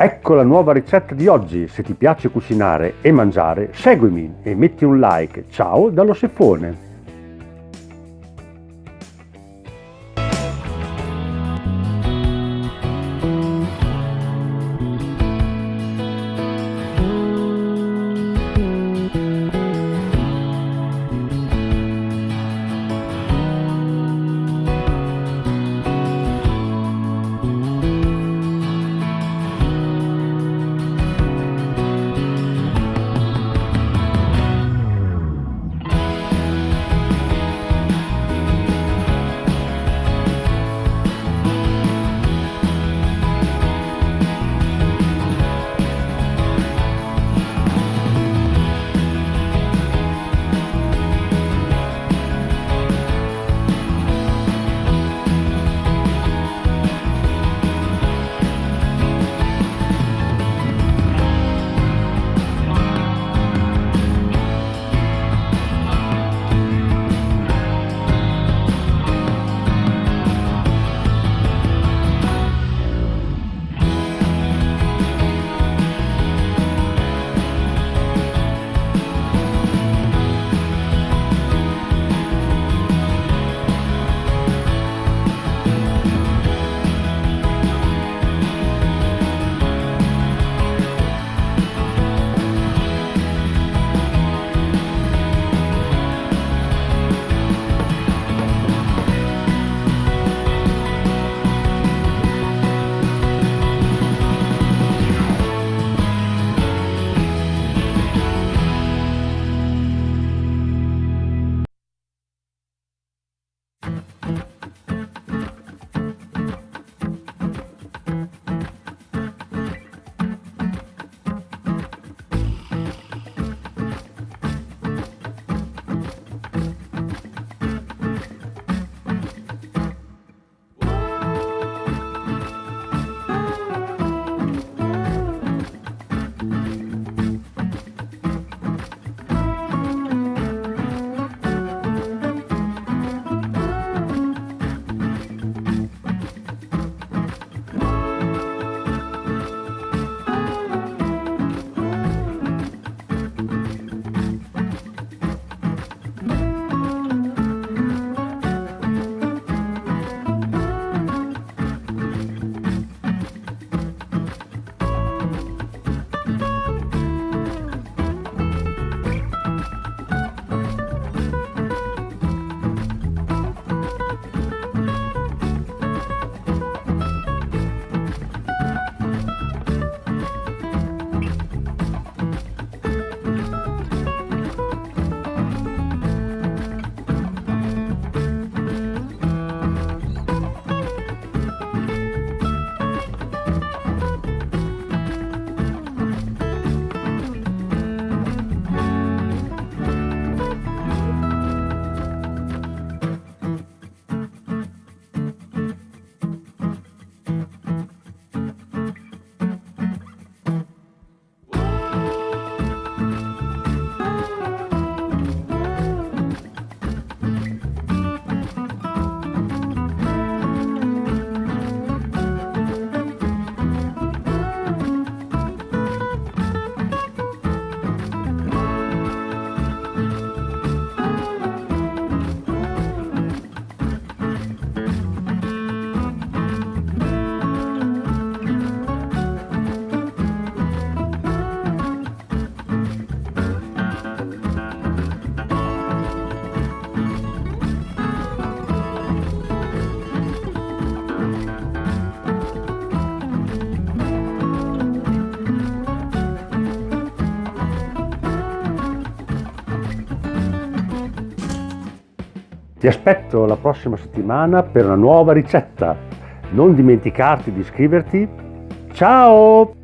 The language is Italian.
Ecco la nuova ricetta di oggi, se ti piace cucinare e mangiare, seguimi e metti un like. Ciao dallo Sefone! Ti aspetto la prossima settimana per una nuova ricetta. Non dimenticarti di iscriverti. Ciao!